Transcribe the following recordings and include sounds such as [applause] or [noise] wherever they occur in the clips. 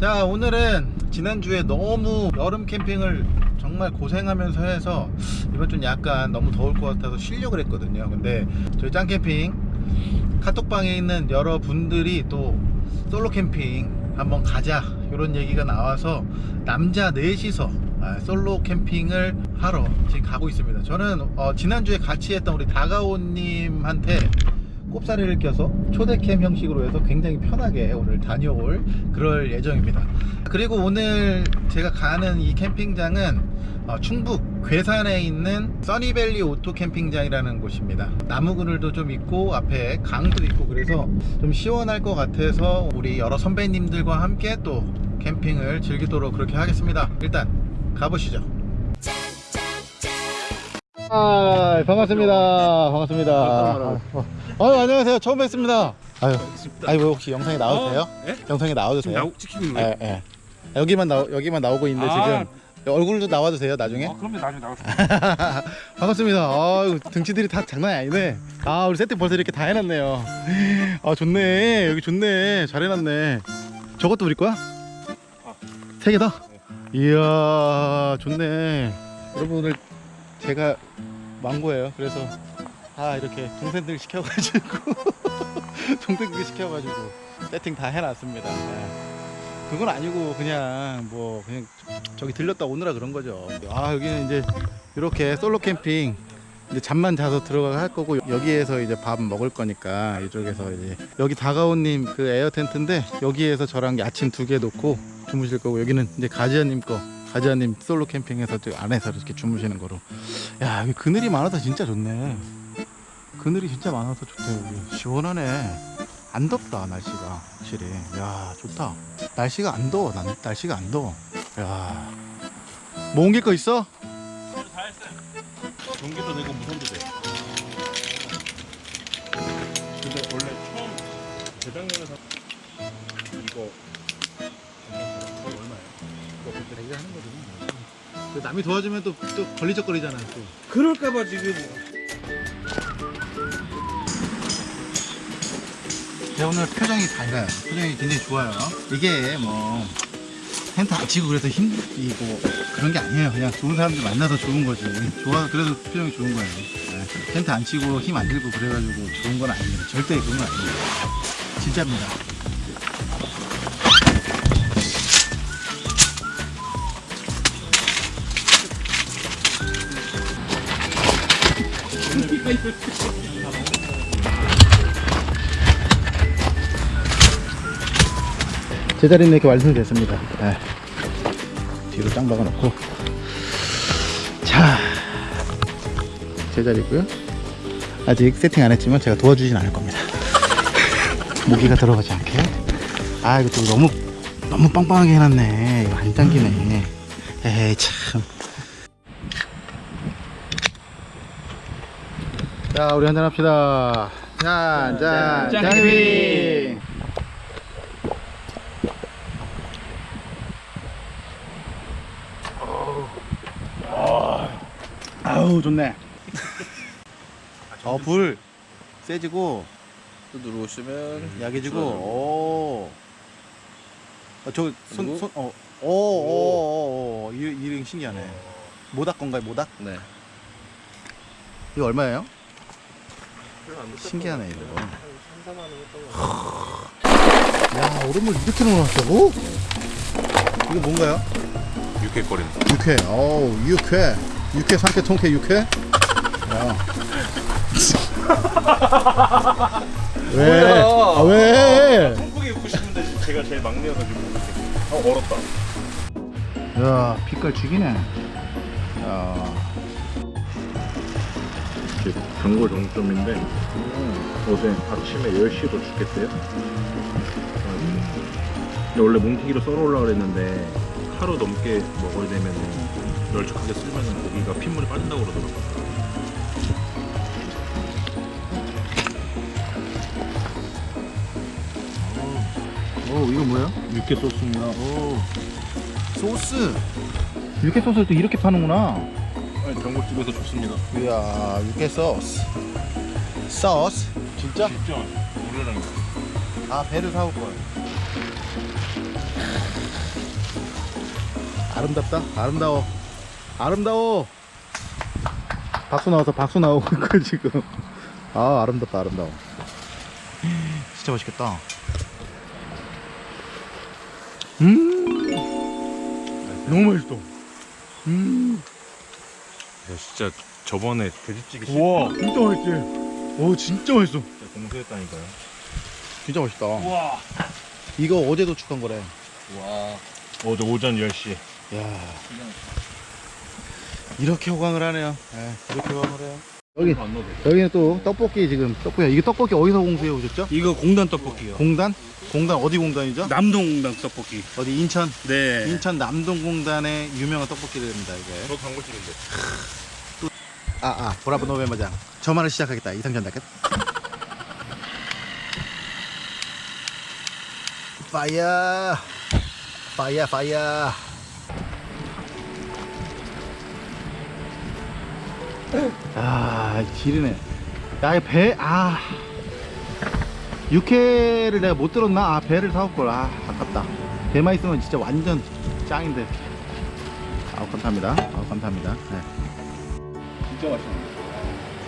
자 오늘은 지난주에 너무 여름 캠핑을 정말 고생하면서 해서 이번 좀 약간 너무 더울 것 같아서 쉬려고 했거든요. 근데 저희 짱캠핑 카톡방에 있는 여러분들이 또 솔로 캠핑 한번 가자 이런 얘기가 나와서 남자 넷이서 아, 솔로 캠핑을 하러 지금 가고 있습니다. 저는 어, 지난주에 같이 했던 우리 다가오님한테 꼽사리를 껴서 초대캠 형식으로 해서 굉장히 편하게 오늘 다녀올 그럴 예정입니다. 그리고 오늘 제가 가는 이 캠핑장은 어, 충북 괴산에 있는 써니밸리 오토 캠핑장이라는 곳입니다. 나무 그늘도 좀 있고 앞에 강도 있고 그래서 좀 시원할 것 같아서 우리 여러 선배님들과 함께 또 캠핑을 즐기도록 그렇게 하겠습니다. 일단 가보시죠. 아, 반갑습니다. 반갑습니다. 아 유, 안녕하세요. 처음 뵙습니다. 아유, 아유, 혹시 영상에 나와도 돼요? 예? 영상에 나와도 돼요? 나오 찍히고 거예요? 예, 예. 여기만 나 여기만 나오고 있는데 아. 지금 얼굴도 나와도 돼요, 나중에? 아, 그럼요 나중에 나가서 [laughs] 반갑습니다. 아유, 등치들이 다 장난이 아니네. 아, 우리 세팅 벌써 이렇게 다 해놨네요. 아, 좋네. 여기 좋네. 잘 해놨네. 저것도 우리 거야? 세 개다? 이야, 좋네. 여러분 오늘 제가 망고예요. 그래서 다 이렇게 동생들 시켜가지고 [laughs] 동생들 시켜가지고 세팅 다 해놨습니다. 네. 그건 아니고 그냥 뭐 그냥 저기 들렸다 오느라 그런 거죠. 아 여기는 이제 이렇게 솔로 캠핑 이제 잠만 자서 들어가 할 거고 여기에서 이제 밥 먹을 거니까 이쪽에서 이제 여기 다가온님 그 에어 텐트인데 여기에서 저랑 아침 두 개 놓고 주무실 거고 여기는 이제 가지아님 거 가지아님 솔로 캠핑에서 저 안에서 이렇게 주무시는 거로 야 여기 그늘이 많아서 진짜 좋네 그늘이 진짜 많아서 좋다 여기. 시원하네. 안 덥다 날씨가 확실히. 야 좋다. 날씨가 안 더워 난, 날씨가 안 더워. 야뭐 옮길 거 있어? 전기도 되고 무선도 돼. 근데 원래 처음 재작년에 사 이거 얼마예요? 이거 그때 얘기하는 거지 남이 도와주면 또, 또 걸리적거리잖아 또. 그럴까봐 지금 제 오늘 표정이 밝아요. 표정이 굉장히 좋아요. 이게 뭐 텐트 안 치고 그래서 힘이고 그런 게 아니에요. 그냥 좋은 사람들 만나서 좋은 거지. 좋아서 그래서 표정이 좋은 거예요. 네. 텐트 안 치고 힘 안 들고 그래가지고 좋은 건 아닙니다. 절대 그런 건 아닙니다. 진짜입니다. 제자리는 이렇게 완성됐습니다. 네. 뒤로 짱 박아놓고 자 제자리고요. 아직 세팅 안 했지만 제가 도와주진 않을 겁니다. [laughs] 모기가 들어가지 않게. 아 이거 또 너무 너무 빵빵하게 해놨네. 이거 안 당기네. 에이 참. 자 우리 한잔 합시다. 짠, 짠, 짠, 짠, 아우 좋네. 어 불 세지고 또 누르시면 약해지고 줄어들고. 오. 어, 저손 그리고? 손 어. 오 오 오 오 이 이름 신기하네. 모닥 건가요 모닥? 네. 이거 얼마예요? 신기하네 이거. 야 얼음을 이렇게 넣어놨다고? 이거 뭔가요? 육회거리는 육회. 어우 육회. 육회 삼회 통회 육회. 야. 왜? 뭐야? 아, 왜? 한국에 입고 싶은데 제가 제일 막내여가지고 어 얼었다 야 빛깔 죽이네. 야. 단골 정점인데 어제 아침에 10시도 죽겠대요 원래 뭉티기로 썰어 올라 그랬는데 하루 넘게 먹어야 되면 널쩍하게 쓸면 고기가 핏물이 빠진다고 그러더라고요 오 이거 뭐야? 육회 소스입니다 오 소스. 육회 소스를 또 이렇게 파는구나. 아니, 전골집에서 좋습니다 이야 육회 소스. 소스. 진짜? 진짜 우리랑 아 배를 사올 걸. 아름답다 아름다워 아름다워. 박수 나와서 박수 나오고 있고 지금. 아 아름답다 아름다워. 진짜 맛있겠다. 음! 너무 맛있어. 음! 야, 진짜 저번에 돼지찌개 우와 진짜 맛있지? 오 진짜 맛있어. 진짜 공수했다니까요. 진짜 맛있다. 우와. 이거 어제 도축한 거래. 와. 어제 오전 10시. 야 이렇게 호강을 하네요 예, 이렇게 호강을 해요 여기. 여기는 또 떡볶이 지금 떡볶이 이게 떡볶이 어디서 공수해 오셨죠? 이거 공단 떡볶이요. 공단? 공단 어디 공단이죠? 남동 공단 떡볶이. 어디 인천? 네. 인천 남동공단의 유명한 떡볶이입니다 이게 저 광고집인데. 아아 보라보 노베마장 저만을 시작하겠다 이상전 다켓 파이어 파이어 파이어 아 지리네 야배아 육회를 내가 못 들었나 아 배를 사올걸 아 아깝다 배만 있으면 진짜 완전 짱인데 아우 감사합니다 아우 감사합니다 네. 진짜 맛있네.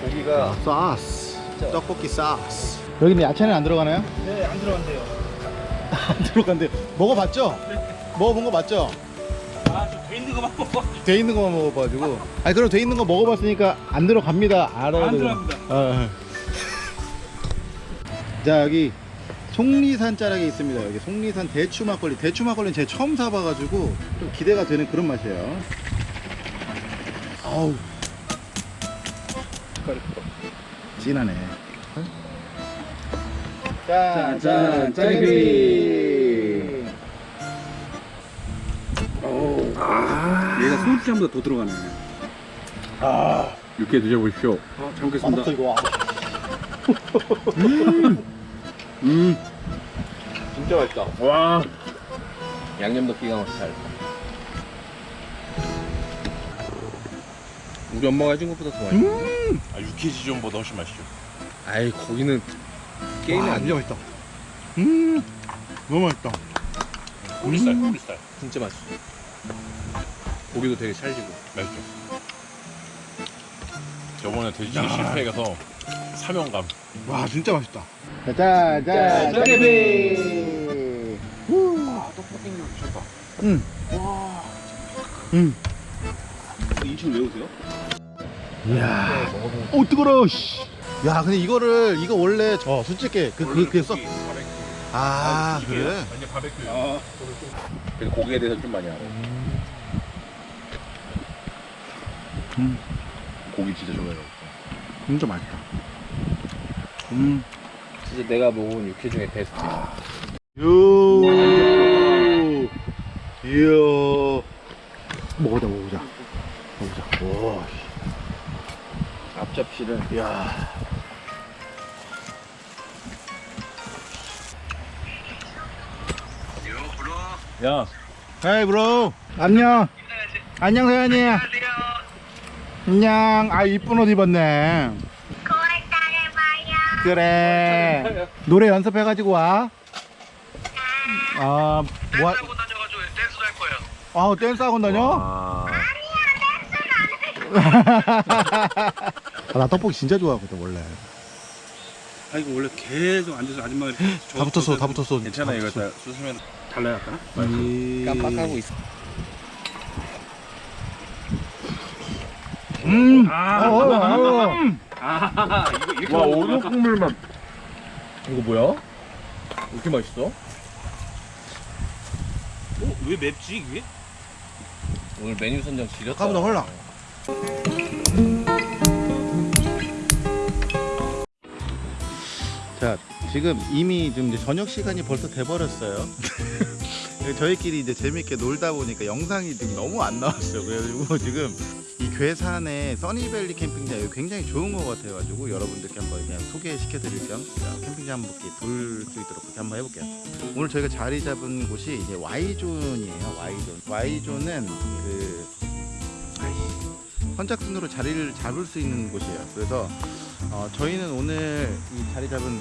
고기가 소스 떡볶이 소스 여기는 야채는 안 들어가나요? 네, 안 들어간대요. [laughs] 안 들어간대요 먹어봤죠? 먹어본 거 맞죠? 아, 있는 거만 먹어. 돼 있는 거만 먹어봐가지고. 아니 그럼 돼 있는 거 먹어봤으니까 안 들어갑니다. 알아야 안 돼요. 들어갑니다. 어, 어. 자 여기 속리산 자락에 있습니다. 여기 속리산 대추 막걸리. 대추 막걸리는 제가 처음 사봐가지고 좀 기대가 되는 그런 맛이에요. 아우. 진하네. 짠, 짠, 짜게비 얘가 소주잔보다 더 들어가네. 아, 육회 드셔보십시오. 아, 잘 먹겠습니다. 맛없어 이거 와. 음. 진짜 맛있다. 와. 양념도 기가 막히게 잘. 우리 엄마가 해준 것보다 더 맛있어. 아, 육회 지존보다 훨씬 맛있죠. 아이 고기는 게임이 와, 안 진짜 돼. 맛있다 음 너무 맛있다 꼬리살, 음. 꼬리살. 진짜 맛있어. 고기도 되게 찰지고. 맛있죠. 저번에 돼지찌개 실패해서 사명감. 와 진짜 맛있다 짜잔 짜게비 아 떡볶이 미쳤다. 응. 응. 인천 왜 오세요? 이야 오 뜨거워 씨. 야 근데 이거를 이거 원래 저 솔직히 그 그 그게 써아 그래 완전 바베큐. 아, 그래서 고기에 대해서 좀 많이 알아. 음. 고기 진짜 좋아해요. 진짜 맛있다 음 진짜 내가 먹은 육회 중에 베스트. 요. 이야. 먹어보자, 먹어보자. 먹어보자. 와. 앞접시를 야. 야, hey bro. 안녕. 안녕 세연이. 안녕. 아 이쁜 옷 입었네. 그래. 노래 연습해가지고 와. 아, 뭐? 댄스 학원 다녀가지고 댄스 할 거예요. 아, 댄스 학원 다녀? 와. [laughs] 아, 나 떡볶이 진짜 좋아하거든 원래. 아 이거 원래 계속 앉아서 아줌마가 다 붙었어, 다 붙었어. 괜찮아 다 이거 붙었어. 다 쑤시면 달라야 할까? 이- 깜빡하고 있어. 음. 아, 어. 아, 이거 이렇게 와, 오늘. 국물만. 이거 뭐야? 왜 이렇게 맛있어? 어, 왜 맵지 이게? 오늘 메뉴 선정 지렸다. 아까보다 헐라. 자, 지금 이미 좀 이제 저녁 시간이 벌써 돼 버렸어요. [laughs] 저희끼리 이제 재밌게 놀다 보니까 영상이 지금 너무 안 나왔어요. 그래가지고 지금 이 괴산의 써니밸리 캠핑장 여기 굉장히 좋은 것 같아가지고 여러분들께 한번 그냥 소개시켜 드릴 겸 자, 캠핑장 한 바퀴 돌수 있도록 그렇게 한번 해볼게요. 오늘 저희가 자리 잡은 곳이 이제 Y존이에요. Y존. Y존은 그 선착순으로 자리를 잡을 수 있는 곳이에요. 그래서 어, 저희는 오늘 이 자리 잡은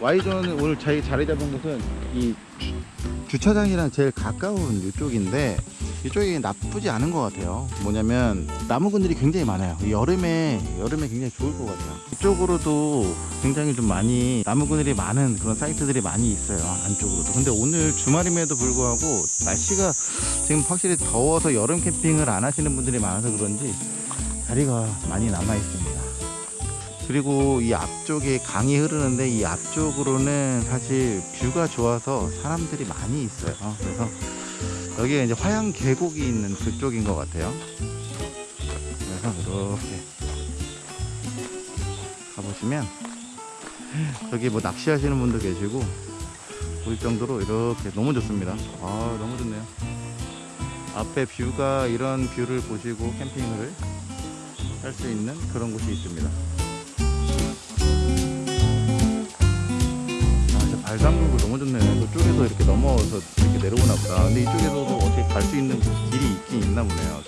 Y존은 오늘 저희 자리 잡은 곳은 이 주차장이랑 제일 가까운 이쪽인데 이쪽이 나쁘지 않은 것 같아요. 뭐냐면 나무 그늘이 굉장히 많아요. 이 여름에 여름에 굉장히 좋을 것 같아요. 이쪽으로도 굉장히 좀 많이 나무 그늘이 많은 그런 사이트들이 많이 있어요. 안쪽으로도. 근데 오늘 주말임에도 불구하고 날씨가 지금 확실히 더워서 여름 캠핑을 안 하시는 분들이 많아서 그런지 자리가 많이 남아 있습니다. 그리고 이 앞쪽에 강이 흐르는데 이 앞쪽으로는 사실 뷰가 좋아서 사람들이 많이 있어요. 그래서 여기가 이제 화양 계곡이 있는 그쪽인 것 같아요. 그래서 이렇게 가보시면 여기 뭐 낚시하시는 분도 계시고 보일 정도로 이렇게 너무 좋습니다. 아 너무 좋네요. 앞에 view가 이런 view를 보시고 캠핑을 할 수 있는 그런 곳이 있습니다. 좋네. 저쪽에서 이렇게 넘어와서 이렇게 내려오나 보다. 근데 이쪽에서도 어떻게 갈 수 있는 길이 있긴 있나 보네요.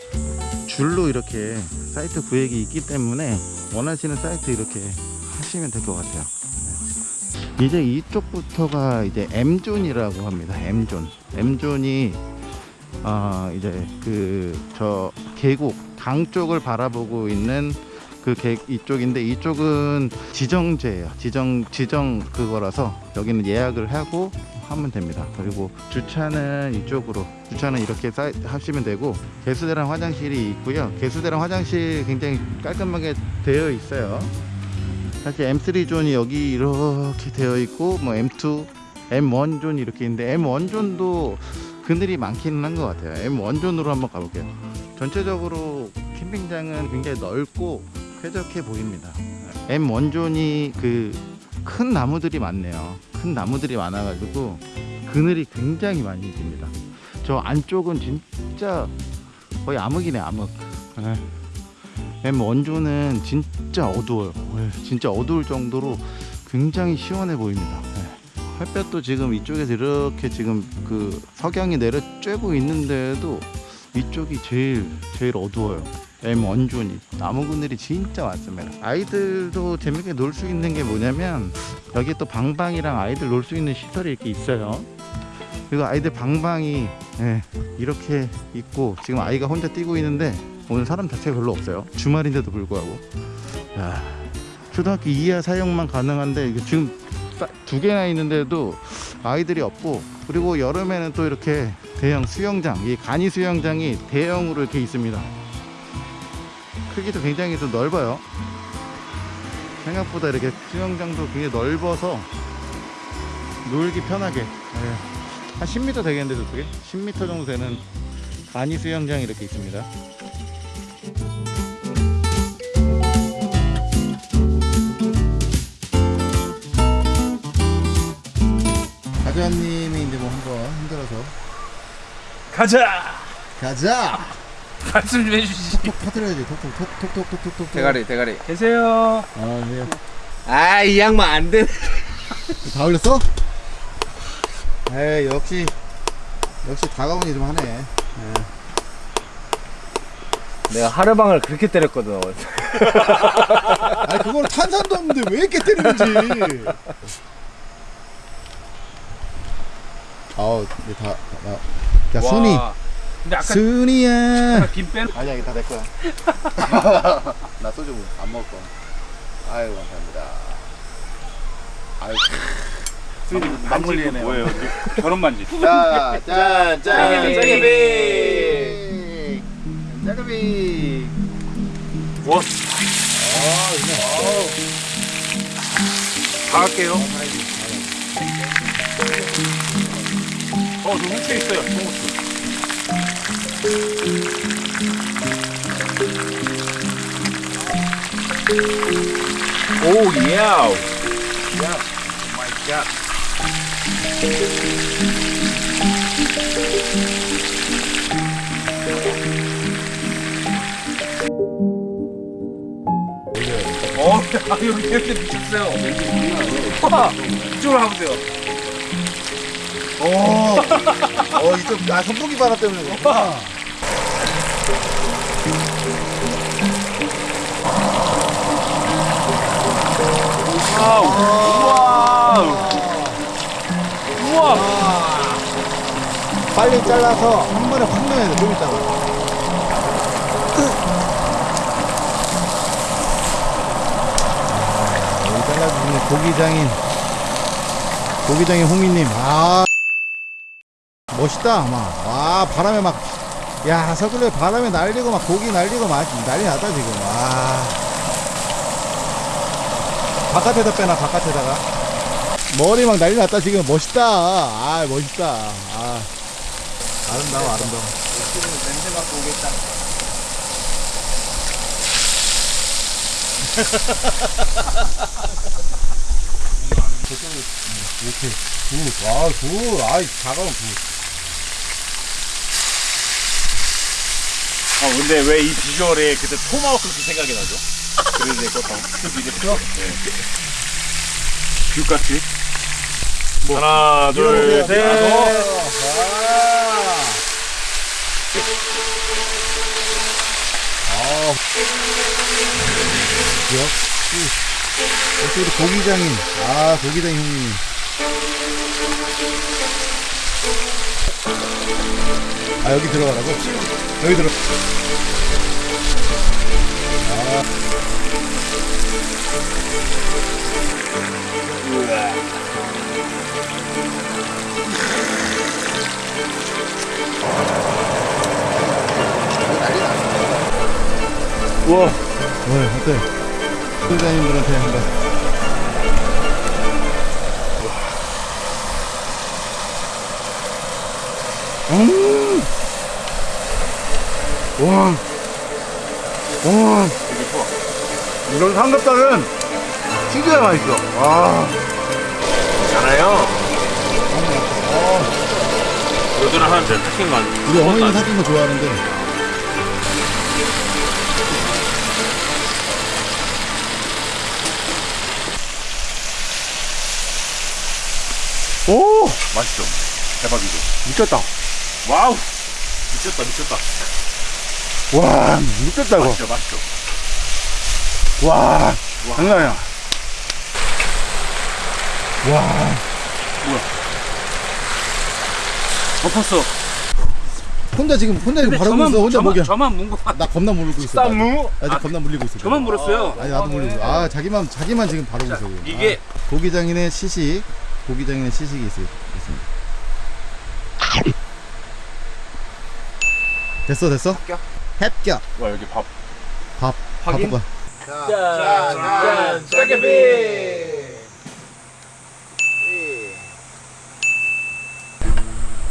줄로 이렇게 사이트 구획이 있기 때문에 원하시는 사이트 이렇게 하시면 될 것 같아요. 네. 이제 이쪽부터가 이제 M존이라고 합니다. M zone. M존이 아 이제 그 저 계곡 강 쪽을 바라보고 있는 그 계, 이쪽인데 이쪽은 지정제예요. 지정 지정 그거라서 여기는 예약을 하고 하면 됩니다. 그리고 주차는 이쪽으로 주차는 이렇게 쌓, 하시면 되고 개수대랑 화장실이 있고요. 개수대랑 화장실 굉장히 깔끔하게 되어 있어요. 사실 M3 존이 여기 이렇게 되어 있고 뭐 M2, M1 zone 이렇게 있는데 M1 존도 그늘이 많기는 한 것 같아요. M1 존으로 한번 가볼게요. 전체적으로 캠핑장은 굉장히 넓고 쾌적해 보입니다. M1 존이 그 큰 나무들이 많네요. 큰 나무들이 많아 가지고 그늘이 굉장히 많이 듭니다. 저 안쪽은 진짜 거의 암흑이네 암흑. 네. M1 존은 진짜 어두워요. 네, 진짜 어두울 정도로 굉장히 시원해 보입니다. 네. 햇볕도 지금 이쪽에서 이렇게 지금 그 석양이 내려 쬐고 있는데도 이쪽이 제일 제일 어두워요. M 원존이 나무 그늘이 진짜 많습니다. 아이들도 재밌게 놀 수 있는 게 뭐냐면 여기 또 방방이랑 아이들 놀 수 있는 시설이 이렇게 있어요. 그리고 아이들 방방이 예, 이렇게 있고 지금 아이가 혼자 뛰고 있는데 오늘 사람 자체가 별로 없어요. 주말인데도 불구하고 야, 초등학교 2하 사용만 가능한데 지금 싸- 두 개나 있는데도 아이들이 없고 그리고 여름에는 또 이렇게 대형 수영장 이 간이 수영장이 대형으로 이렇게 있습니다. 크기도 굉장히 좀 넓어요. 생각보다 이렇게 수영장도 굉장히 넓어서 놀기 편하게 예. 한 10m 되겠는데 저쪽에 10m 정도 되는 간이 수영장이 이렇게 있습니다. 가자님이 이제 뭐 한번 힘들어서 가자. 가자 [laughs] 말씀 좀 해주시지. 톡 터트려야지 톡톡 톡 톡 톡 톡 톡 대가리 대가리. 계세요. 아 네. 아 이 양반 안 돼. [laughs] 다 올렸어? 에이 역시 역시 다가오니 좀 하네 내가 하루방을 그렇게 때렸거든. [laughs] 아 그걸 탄산도 없는데 왜 이렇게 때리는지 아우 이제 다, 다, 야 순이 와. 근데 아까 순이야 김 빼는 아니야 이게 다 내 거야 [laughs] 나 소주 안 먹을 거야 아유 감사합니다 아유 순이 막걸리네요 뭐예요? 저런 반지. [laughs] 자, 짠, 짠, 짜게비. 짜게비. 와. 아, 다 할게요. 어, 저 후추 있어요. 청후추. 오 예. 마이 갓. 어, 아, 여기 텐트 미쳤어요. 와, 이쪽으로 가보세요. 어, [laughs] 어, 이쪽, 아, 선풍기 바람 때문에 그렇구나. 우와. 우와. 빨리 잘라서 한 번에 확 넣어야 돼. 좀 있다가. 여기 잘라주시는 고기장인 고기장인 홍미님 아 멋있다 막 와 바람에 막 야 서글레 바람에 날리고 막 고기 날리고 막 난리 났다 지금. 와. 바깥에다 빼놔 바깥에다가. 머리 막 난리 났다 지금. 멋있다. 아 멋있다. 아. 아름다워 아름다워. 냄새 맡고 오겠다. 이렇게 굿, 아, 굿, 아이, 작아면 굿. 아 근데 왜 이 비주얼에 그때 토마호크 그 생각이 나죠? 그래서 내거 다. 그죠? 네. 귤같이. 하나, 둘, 셋. 아, 역시, 역시 우리 고기장인, 아, 고기장 형님. 아, 여기 들어가라고? 여기 들어. 우와. 왜, 어때? 고기장님들한테 한번. 음! 와, 와, 이런 삼겹살은 진짜 맛있어. 아, 괜찮아요. 요들은 하는데 탁힌 거 아니야? 우리 어머니 사귄 거 좋아하는데. 오, 맛있죠? 대박이죠? 미쳤다. 와우! 미쳤다, 미쳤다. 와, 미쳤다 이거. 맛있죠, 맛있죠? 와, 장난 아니야. 와, 덮었어. 혼자 지금 혼자 지금 저만 있어. 혼자 먹여. 저만 문거 같. 나 겁나 물고 있어. 쌈무? 나 지금 겁나 물리고 있어. 저만 물었어요. 아니 나도 물리고. 있어. 아 자기만 자기만 지금 바라보고 있어. 이게 아, 고기장인의 시식, 고기장인의 시식이 있, 있습니다. 됐어 됐어? 합격. 합격. 와 여기 밥 밥 확인. 바꿔봐. 짠, 짠, 짜게비.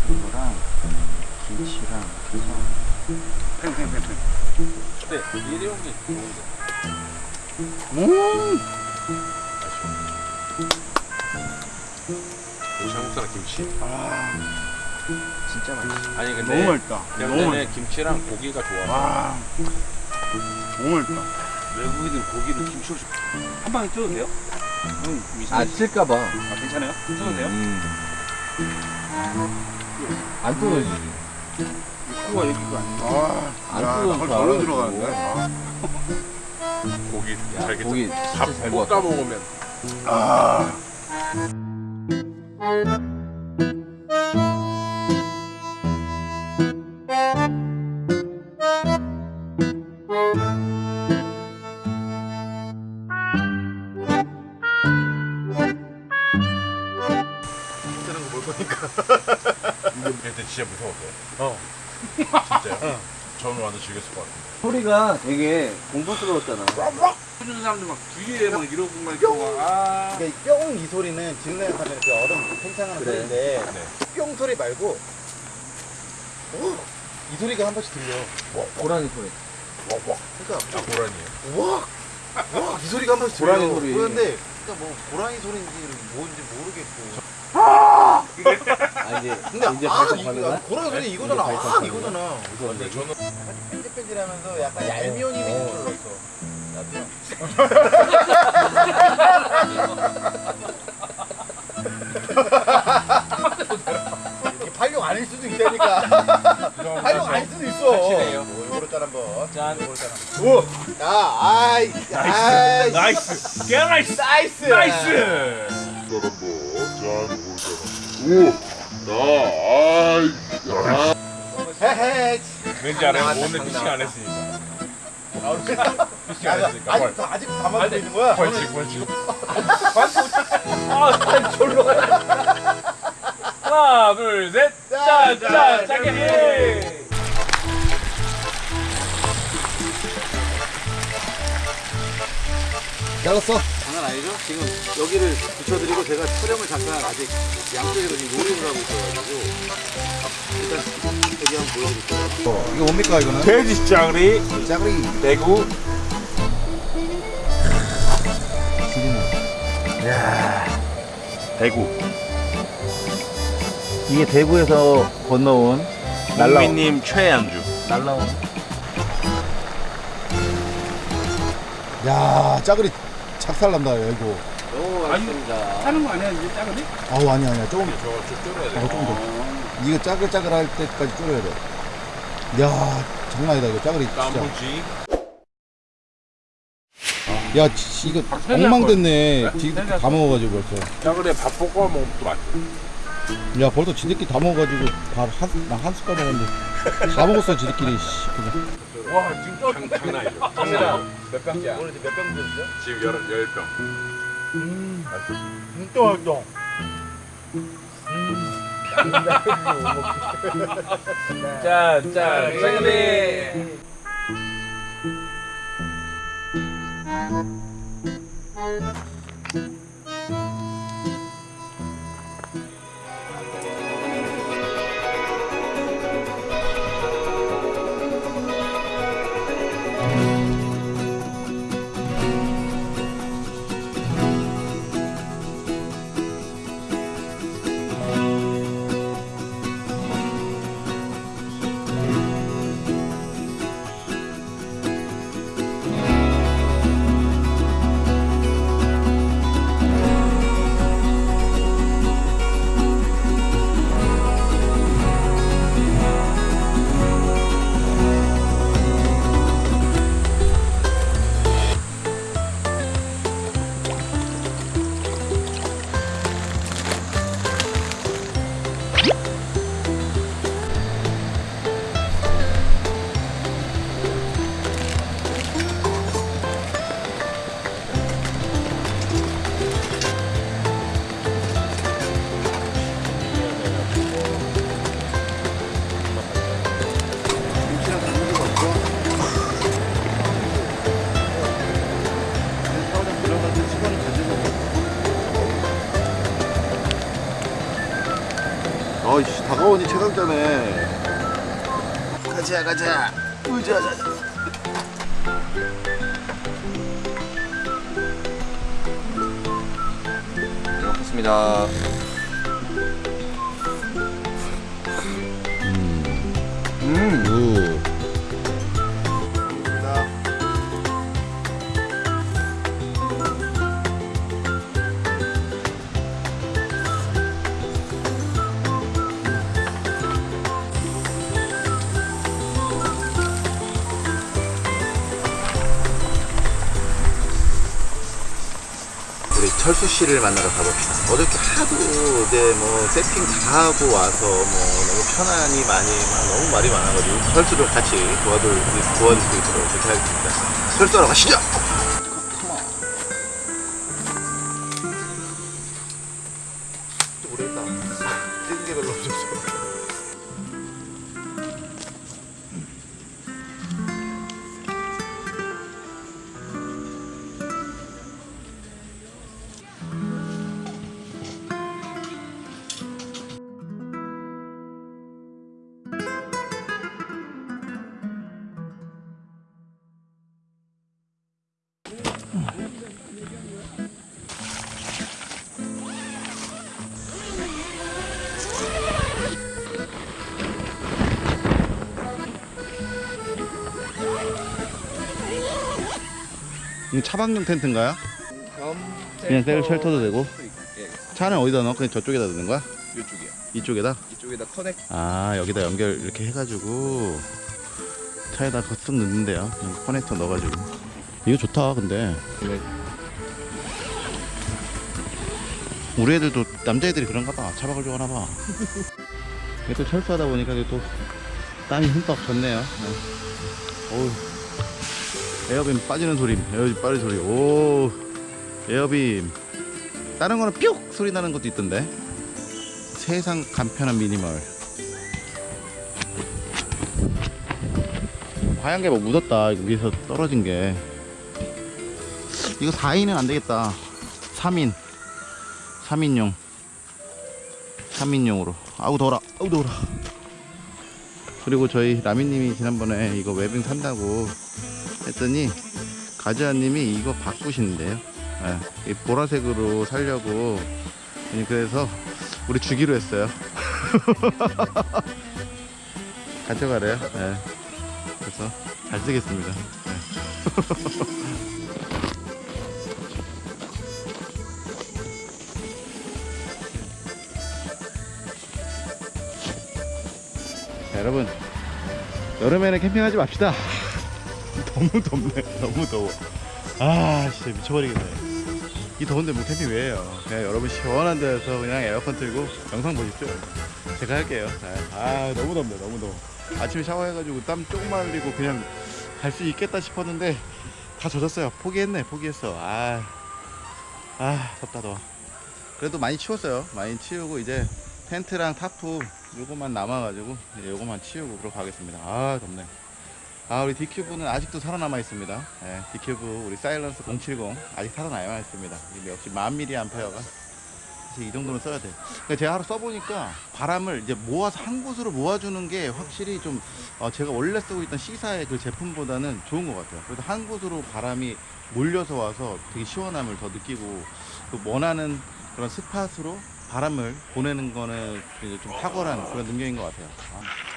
이거랑 김치랑 팽팽팽팽. 네, 일회용기 음. 한국 사람 김치 진짜 맛있어. 아니 근데 너무 맛있다. 너무 맛있다. 김치랑 고기가 좋아 와. 너무 맛있다. 외국인들 고기를 김치로 줘한 방에 쪄도 돼요? 응. 아 찔까봐 아, 괜찮아요? 쪄도 돼요? 음. 안 뜯어지. 코가 여기가 아니야. 안 뜯어져. 절로 들어가는데. 고기 야, 잘게 고기 밥잘 볶아. 먹으면 그 진짜 무서웠어요 어 진짜요? 저는 완전 즐겼을 것 같아요 소리가 되게 공포스러웠잖아. 해주는 사람들 막 뒤에 막 이러고 막 이러고 막, 아. 뿅이 소리는 지능에 가면 그 얼음 팽창하는 그래. 소리인데 네. 뿅 소리 말고 이 소리가 한 번씩 들려. 고라니 소리. 그러니까 아 고라니에요? 와, 와, 이 소리가 한 번씩 들려. 고라니 소리. 그런데 그러니까 뭐 고라니 소리인지 뭔지 모르겠고. 아 이제 근데 이제 아, 발성 이- 가능한? 고라니 소리 이거잖아. 아? 이거잖아. 근데 저는 뺀질뺀질하면서 약간 얄미운 힘이 줄 알았어. 이게 활용 아닐 수도 있다니까. 활용 아닐 수도 있어. 확실해요. 골고루 짠 한번. 짠 오, 야, 아이, 아이, 나이스 개나이스 나이스, 나이스 오, 나, 아이, 왠지 알아요? 오늘 피싱 안 했으니까. 피싱 안 했으니까. 아직 아직 담아두고 있는 거야? 벌칙 벌칙. 아, 졸로 가. 하나, 둘, 셋. 짠, 짠, 짜게. 잘랐어. 장난 아니죠? 지금 여기를 붙여드리고 제가 촬영을 잠깐 아직 양쪽에서 지금 놀이를 하고 있어가지고 일단 여기 한번 보여드릴게요. 이거 뭡니까 이거는? 돼지 짜그리 짜그리. 대구. 대구. 이게 대구에서 건너온 국민님 최양주. 날라온. 야 짜그리 착살난다 이거. 너무 맛있습니다. 하는 거 아니야 이제 작은데? 아우 아니야 아니야 조금 저좀 줄여야 돼. 어, 조금 더. 이거 짜글짜글 할 때까지 줄여야 돼. 야 장난 아니다 이거 짜그리 진짜. 깐무지. 야 지- 이거 엉망됐네. 지금 다 먹어가지고 벌써. 짜그리에 밥 볶아 먹으면 또 맛있어. 야 벌써 지들끼리 다 먹어가지고 밥한나한 숟갈 먹었는데 다 먹었어 지들끼리. 씨, 그냥. 와 장, 장난 아니죠. 몇 병이야? 오늘 지금 몇병 드셨죠? 지금 열, 열 병. 진짜 맛있다. 짠, 짠, 짜게. 어이 가자. 의자. 잘 먹겠습니다. 우. 우 리 철수 씨를 만나러 가봅시다. 어저께 하도 이제 뭐 세팅 다 하고 와서 뭐 너무 편안히 많이 막 너무 말이 많아가지고 철수를 같이 도와줄 도와줄 수 있도록 그렇게 하겠습니다. 철수하러 가시죠. 이거 차박용 텐트인가요? 그냥 셀 쉘터도 되고. 차는 어디다 넣어? 그냥 저쪽에다 넣는 거야? 이쪽이야. 이쪽에다? 이쪽에다 커넥. 아 여기다 연결 이렇게 해가지고 차에다 쓱 넣는데요 그냥 커넥터 넣어가지고 이거 좋다 근데 우리 애들도 남자애들이 그런가 봐 차박을 좋아하나 봐 이게 또 철수하다 보니까 또 땀이 흠뻑 졌네요. 네. 어우, 에어빔 빠지는 소리, 에어빔 빠지는 소리. 오, 에어빔. 다른 거는 뿅 소리 나는 것도 있던데. 세상 간편한 미니멀. 하얀 게 뭐 묻었다. 이거 위에서 떨어진 게. 이거 4인은 안 되겠다. 3인. 3인용. 3인용으로. 아우 더워라. 아우 더워라. 그리고 저희 라미님이 지난번에 이거 웨빙 산다고 했더니 가즈아님이 이거 바꾸신대요. 예, 이 보라색으로 살려고 그래서 우리 주기로 했어요. [laughs] 가져가래요. 예. 그래서 잘 쓰겠습니다. 예. [laughs] 자, 여러분 여름에는 캠핑하지 맙시다. 너무 덥네. [laughs] 너무 더워. 아 진짜 미쳐버리겠네. 이 더운데 뭐 캠핑 왜 해요? 그냥 여러분 시원한 데서 그냥 에어컨 틀고 영상 보십시오. 제가 할게요. 아, 아, 너무 덥네. 너무 더워. 아침에 샤워해가지고 땀 조금만 흘리고 그냥 갈 수 있겠다 싶었는데 다 젖었어요. 포기했네. 포기했어. 아, 아 덥다 더워. 그래도 많이 치웠어요. 많이 치우고 이제 텐트랑 타프 요거만 남아가지고 요거만 치우고 들어가겠습니다. 아 덥네. 아 우리 디큐브는 아직도 살아남아 있습니다. 예, 디큐브 우리 사일런스 070 아직 살아남아 있습니다. 이게 역시 만 미리 암페어가 사실 이 정도는 써야 돼. 그러니까 제가 하루 써보니까 바람을 이제 모아서 한 곳으로 모아주는 게 확실히 좀 어, 제가 원래 쓰고 있던 C사의 그 제품보다는 좋은 것 같아요. 그래서 한 곳으로 바람이 몰려서 와서 되게 시원함을 더 느끼고 그 원하는 그런 스팟으로 바람을 보내는 거는 좀 탁월한 그런 능력인 것 같아요. 아.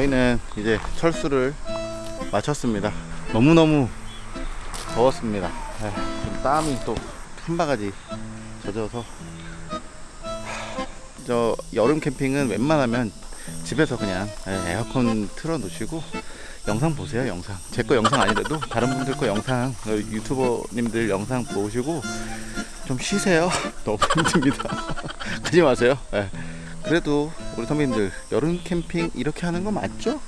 저희는 이제 철수를 마쳤습니다. 너무너무 더웠습니다. 에, 좀 땀이 또 한 바가지 젖어서 하, 저 여름 캠핑은 웬만하면 집에서 그냥 에, 에어컨 틀어 놓으시고 영상 보세요 영상 제 거 영상 아니라도 다른 분들 거 영상 어, 유튜버님들 영상 보시고 좀 쉬세요 [laughs] 너무 힘듭니다 [laughs] 가지 마세요 예. 그래도 우리 선배님들 여름 캠핑 이렇게 하는 거 맞죠?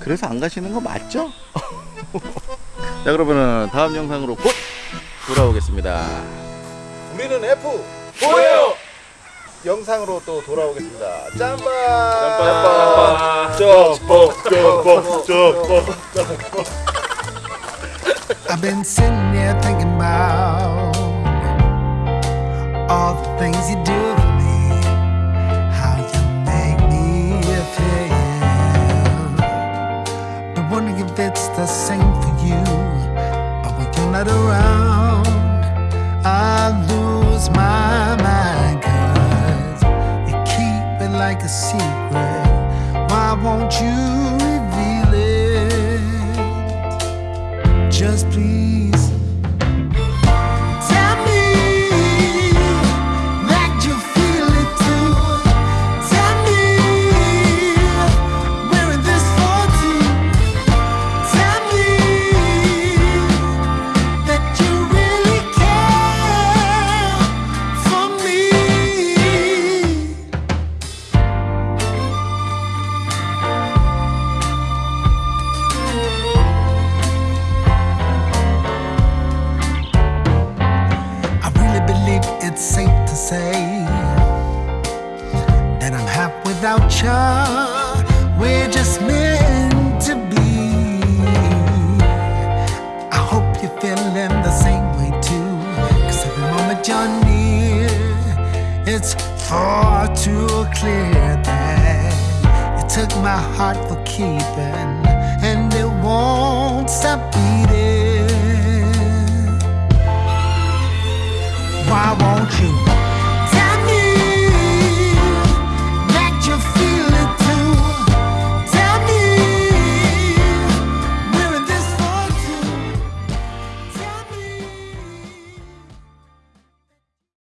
그래서 안 가시는 거 맞죠? [laughs] 자 그러면은 다음 영상으로 곧 돌아오겠습니다 우리는 F 뭐예요? 영상으로 또 돌아오겠습니다 짬바 짬바. 짬바 짬바 짬바 I've been sitting here thinking about all the things you do the same for you. But when you're not around, I lose my mind. Cause you keep it like a secret. Why won't you reveal it? Just please